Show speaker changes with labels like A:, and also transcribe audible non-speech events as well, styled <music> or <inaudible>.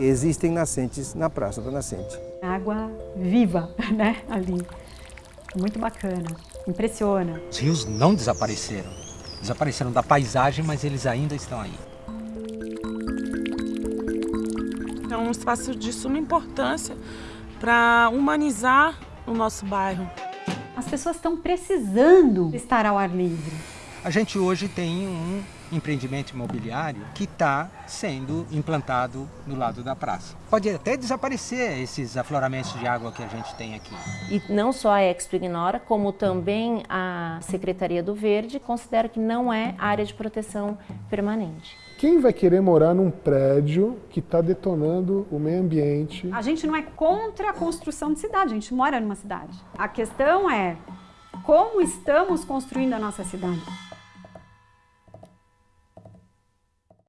A: Existem nascentes na Praça da Nascente.
B: Água viva, <laughs> né, ali. Muito bacana, impressiona.
C: Os rios não desapareceram. Desapareceram da paisagem, mas eles ainda estão aí.
D: É um espaço de suma importância para humanizar o nosso bairro.
B: As pessoas estão precisando estar ao ar livre.
C: A gente hoje tem um empreendimento imobiliário que está sendo implantado no lado da praça. Pode até desaparecer esses afloramentos de água que a gente tem aqui.
E: E não só a Expo Ignora, como também a Secretaria do Verde considera que não é área de proteção permanente.
F: Quem vai querer morar num prédio que está detonando o meio ambiente?
B: A gente não é contra a construção de cidade, a gente mora numa cidade. A questão é como estamos construindo a nossa cidade.